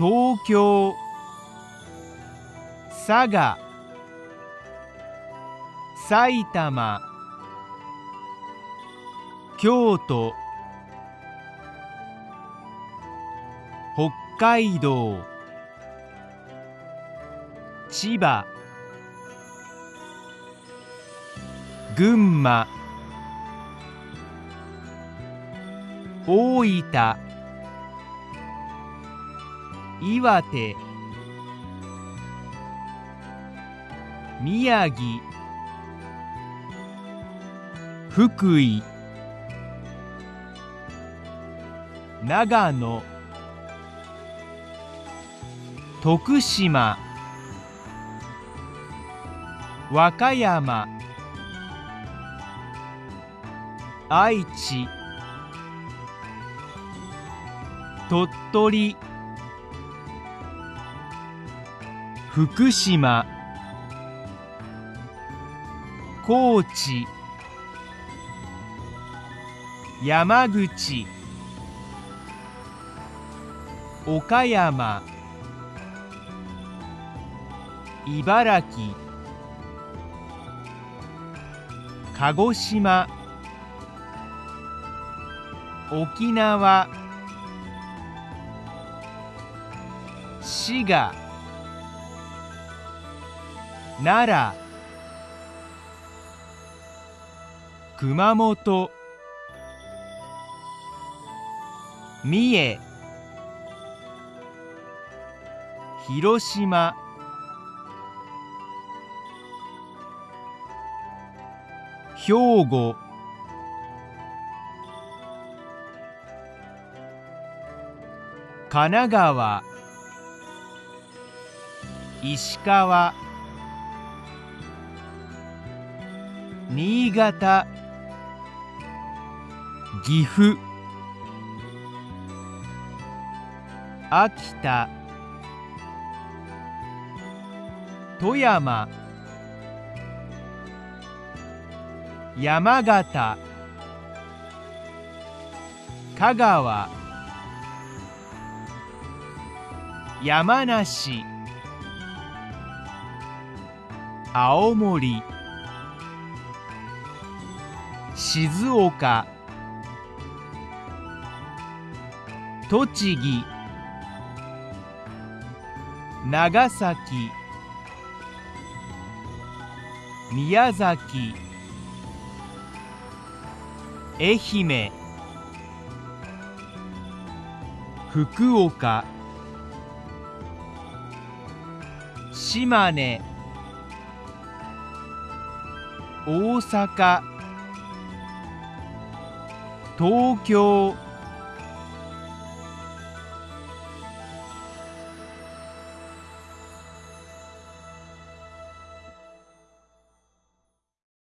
東京佐賀埼玉京都北海道千葉群馬大分。岩手。宮城。福井。長野。徳島。和歌山。愛知。鳥取。福島。高知。山口。岡山。茨城。鹿児島。沖縄。滋賀。奈良熊本三重広島兵庫神奈川石川新潟。岐阜。秋田。富山。山形。香川。山梨。青森。静岡。栃木。長崎。宮崎。愛媛。福岡。島根。大阪。東京